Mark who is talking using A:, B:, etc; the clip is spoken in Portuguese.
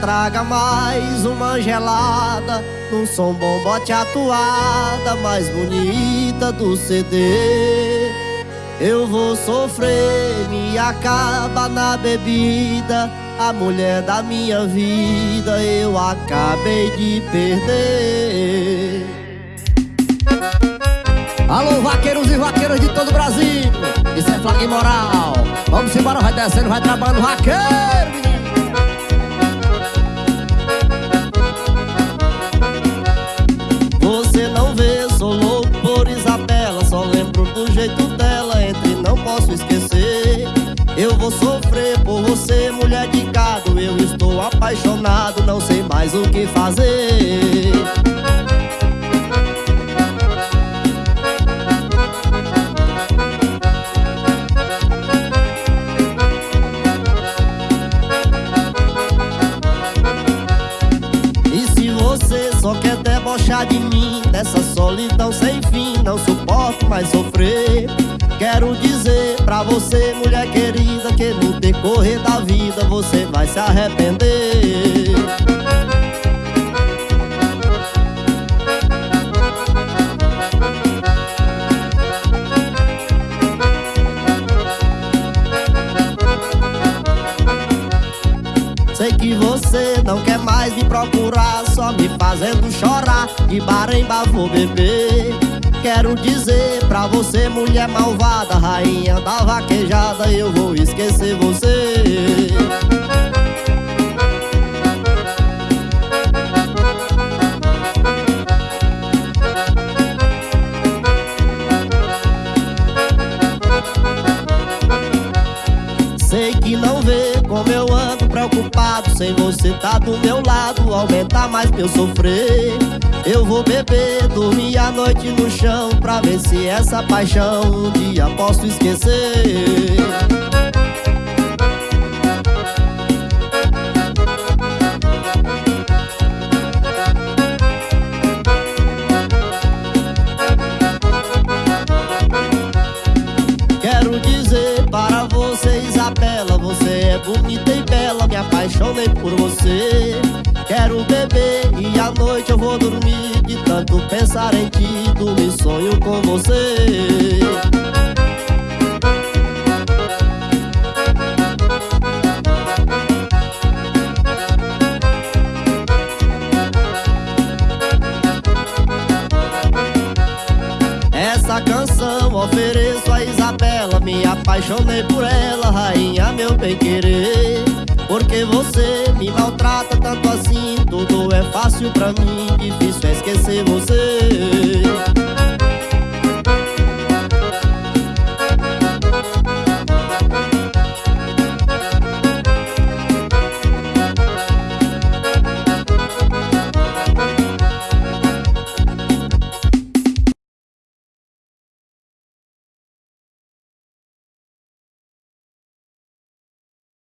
A: traga mais uma gelada. Num som bom bote a toada mais bonita do CD Eu vou sofrer, me acaba na bebida. A mulher da minha vida eu acabei de perder. Alô, vaqueiros e vaqueiras de todo o Brasil. Isso é flag moral. Vamos embora, vai descendo, vai trabalhando vaqueiro por você, mulher de gado Eu estou apaixonado, não sei mais o que fazer. Só quer debochar de mim Dessa solidão sem fim, não suporto mais sofrer. Quero dizer pra você, mulher querida decorrer da vida você vai se arrepender. Sei que você não quer mais me procurar Só me fazendo chorar De bar em bar vou beber Quero dizer pra você, mulher malvada Rainha da vaquejada, eu vou esquecer você Sem você tá do meu lado, aumenta mais pra eu sofrer. Eu vou beber, dormir a noite no chão Pra ver se essa paixão um dia posso esquecer. Quero dizer para você, Isabela Você é bonita e apaixonei por você. Quero beber e à noite eu vou dormir De tanto pensar em ti, dormir sonho com você. Essa canção ofereço a Isabela Me apaixonei por ela, rainha meu bem querer porque você me maltrata tanto assim. Tudo é fácil pra mim, difícil é esquecer você